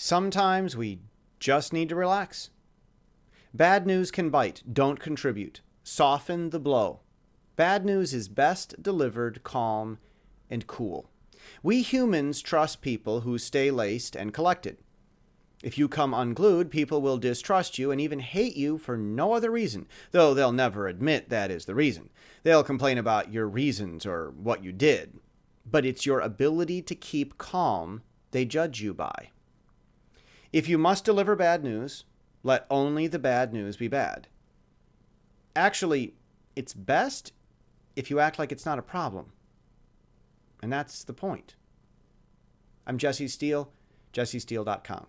Sometimes we just need to relax. Bad news can bite, don't contribute. Soften the blow. Bad news is best delivered calm and cool. We humans trust people who stay laced and collected. If you come unglued, people will distrust you and even hate you for no other reason, though they'll never admit that is the reason. They'll complain about your reasons or what you did. But it's your ability to keep calm they judge you by. If you must deliver bad news, let only the bad news be bad. Actually, it's best if you act like it's not a problem. And that's the point. I'm Jesse Steele, jessesteele.com.